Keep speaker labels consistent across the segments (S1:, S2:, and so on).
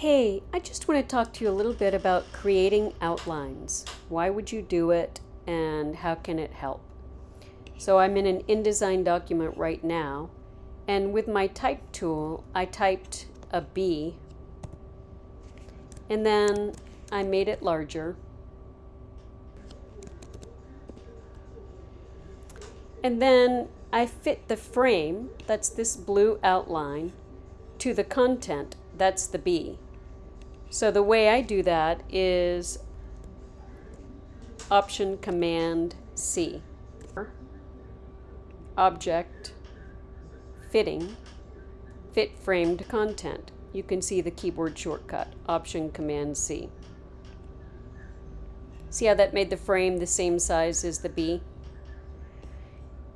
S1: Hey, I just want to talk to you a little bit about creating outlines. Why would you do it and how can it help? So I'm in an InDesign document right now and with my type tool I typed a B and then I made it larger and then I fit the frame, that's this blue outline, to the content, that's the B. So the way I do that is Option Command C. Object, Fitting, Fit Framed Content. You can see the keyboard shortcut, Option Command C. See how that made the frame the same size as the B?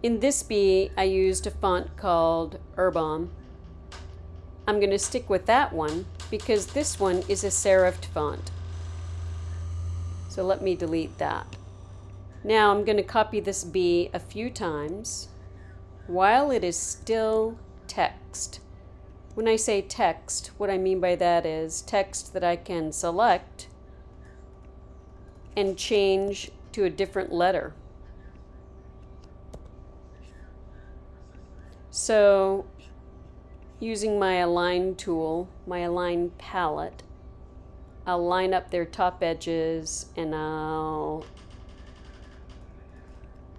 S1: In this B, I used a font called Urbom. I'm going to stick with that one because this one is a serifed font. So let me delete that. Now I'm going to copy this B a few times while it is still text. When I say text, what I mean by that is text that I can select and change to a different letter. So using my align tool, my align palette, I'll line up their top edges and I'll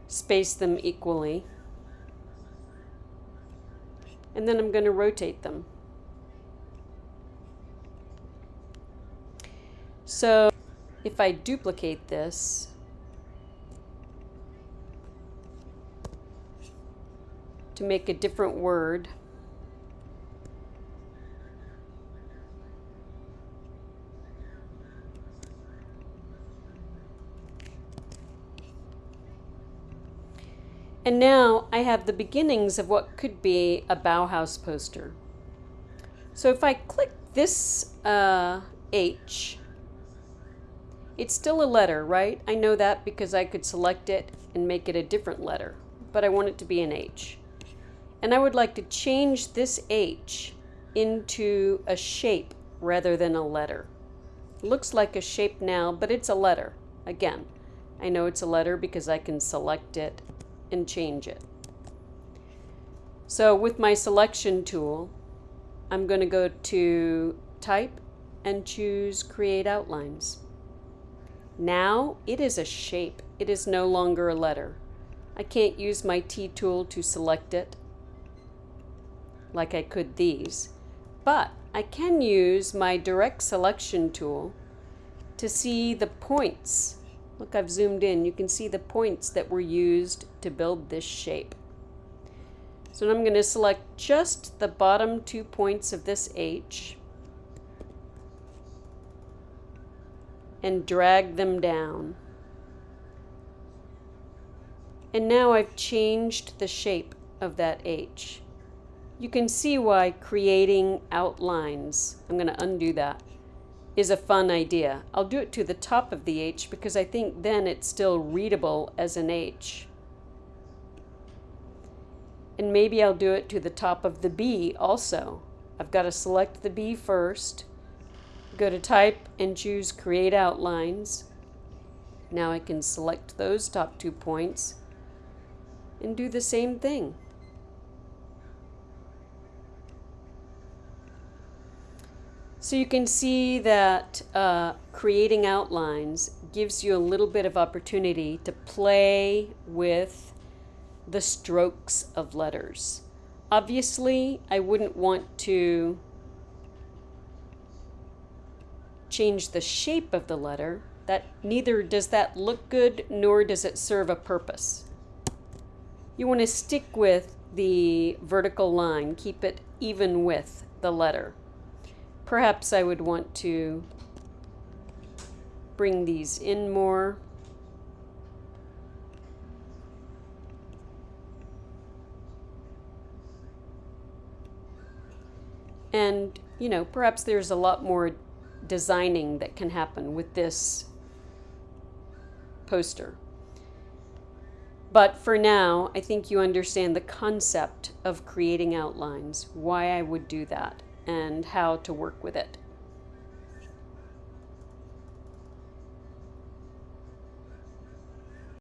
S1: space them equally. And then I'm going to rotate them. So if I duplicate this, to make a different word. And now I have the beginnings of what could be a Bauhaus poster. So if I click this uh, H, it's still a letter, right? I know that because I could select it and make it a different letter, but I want it to be an H. And I would like to change this H into a shape rather than a letter. Looks like a shape now, but it's a letter. Again, I know it's a letter because I can select it and change it. So with my selection tool, I'm going to go to Type and choose Create Outlines. Now it is a shape. It is no longer a letter. I can't use my T tool to select it like I could these. But I can use my direct selection tool to see the points. Look, I've zoomed in. You can see the points that were used to build this shape. So I'm going to select just the bottom two points of this H and drag them down. And now I've changed the shape of that H you can see why creating outlines, I'm going to undo that, is a fun idea. I'll do it to the top of the H because I think then it's still readable as an H. And maybe I'll do it to the top of the B also. I've got to select the B first, go to type and choose create outlines. Now I can select those top two points and do the same thing. So you can see that uh, creating outlines gives you a little bit of opportunity to play with the strokes of letters. Obviously, I wouldn't want to change the shape of the letter. That neither does that look good nor does it serve a purpose. You want to stick with the vertical line, keep it even with the letter. Perhaps I would want to bring these in more. And, you know, perhaps there's a lot more designing that can happen with this poster. But for now, I think you understand the concept of creating outlines, why I would do that and how to work with it.